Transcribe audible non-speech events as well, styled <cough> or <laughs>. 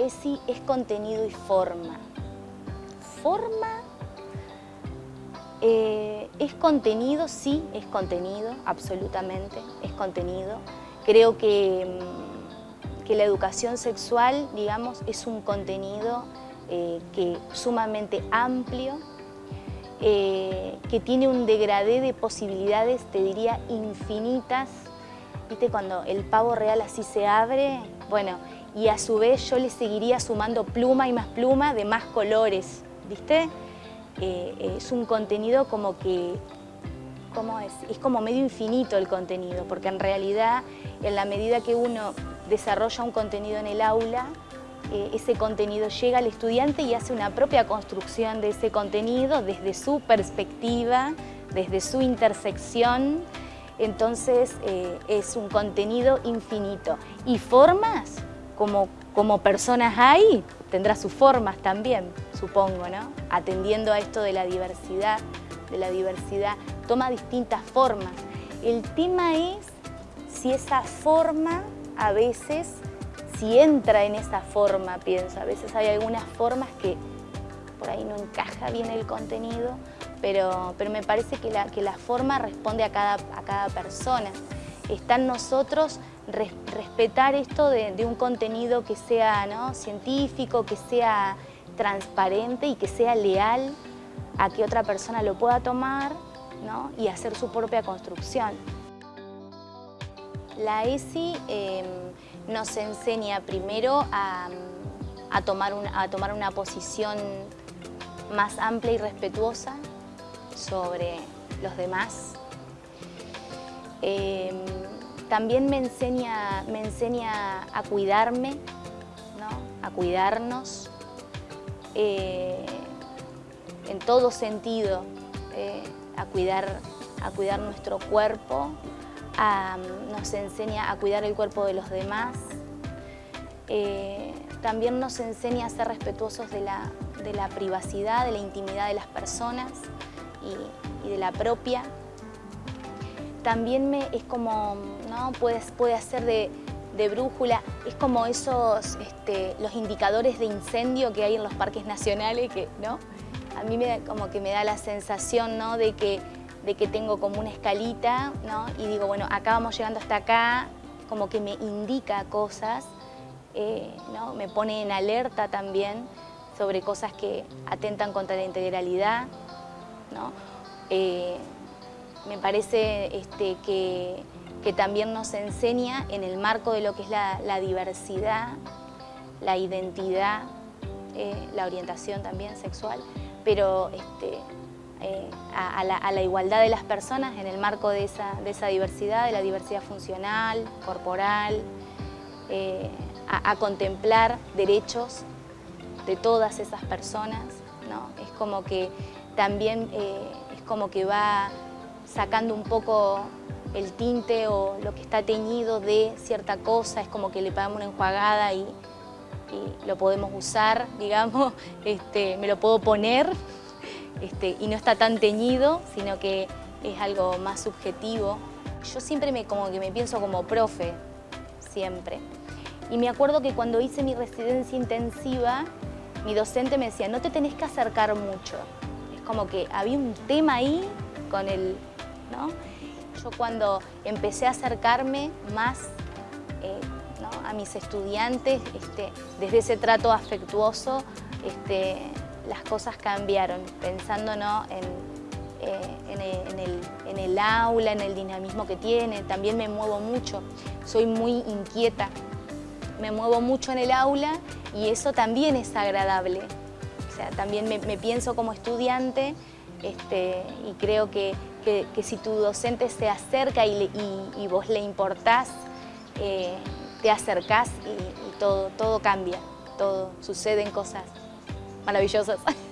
ESI es contenido y forma. Forma eh, es contenido, sí, es contenido, absolutamente, es contenido. Creo que, mm, que la educación sexual, digamos, es un contenido eh, que sumamente amplio, eh, que tiene un degradé de posibilidades, te diría, infinitas. ¿Viste? Cuando el pavo real así se abre, bueno, y a su vez yo le seguiría sumando pluma y más pluma de más colores, ¿viste? Eh, es un contenido como que, ¿cómo es? Es como medio infinito el contenido, porque en realidad, en la medida que uno desarrolla un contenido en el aula, eh, ese contenido llega al estudiante y hace una propia construcción de ese contenido desde su perspectiva, desde su intersección, entonces eh, es un contenido infinito. Y formas, como, como personas hay, tendrá sus formas también, supongo, ¿no? Atendiendo a esto de la diversidad, de la diversidad, toma distintas formas. El tema es si esa forma a veces si entra en esa forma, pienso. A veces hay algunas formas que por ahí no encaja bien el contenido, pero, pero me parece que la, que la forma responde a cada, a cada persona. Está en nosotros respetar esto de, un contenido que sea ¿no? científico, que sea transparente y que sea leal a que otra persona lo pueda tomar ¿no? y hacer su propia construcción. La ESI em, nos enseña primero a, tomar una posición más amplia y respetuosa sobre los demás. Em, también me enseña, me enseña a cuidarme, a cuidarnos eh, en todo sentido, eh, a, cuidar, a cuidar nuestro cuerpo, nos enseña a cuidar el cuerpo de los demás, eh, también nos enseña a ser respetuosos de la, privacidad, de la intimidad de las personas y, de la propia. También me, es como, ¿no? puede, puede hacer de, brújula, es como esos, este, los indicadores de incendio que hay en los parques nacionales, que, ¿no? A mí me, como que me da la sensación ¿no? de que de que tengo como una escalita, ¿no? Y digo, bueno, acá vamos llegando hasta acá, como que me indica cosas, eh, ¿no? Me pone en alerta también sobre cosas que atentan contra la integralidad, ¿no? Eh, me parece este, que, también nos enseña en el marco de lo que es la, diversidad, la identidad, eh, la orientación también sexual, pero este, eh, a, la, igualdad de las personas en el marco de esa, diversidad, de la diversidad funcional, corporal, eh, a, contemplar derechos de todas esas personas. ¿no? Es como que también es como que va sacando un poco el tinte o lo que está teñido de cierta cosa, es como que le pagamos una enjuagada y, y lo podemos usar, <laughs> digamos, este, me lo puedo poner este, y no está tan teñido, sino que es algo más subjetivo. Yo siempre me, como que me pienso como profe, siempre. Y me acuerdo que cuando hice mi residencia intensiva, mi docente me decía, no te tenés que acercar mucho. Es como que había un tema ahí con el... ¿no? Yo cuando empecé a acercarme más eh, a mis estudiantes, este, desde ese trato afectuoso, este, las cosas cambiaron, pensando en, eh, en, el, aula, en el dinamismo que tiene. También me muevo mucho, soy muy inquieta. Me muevo mucho en el aula y eso también es agradable. O sea, también me, pienso como estudiante este, y creo que, si tu docente se acerca y, vos le importás, eh, te acercás y, y todo, todo cambia, todo, suceden cosas maravillosas. <laughs>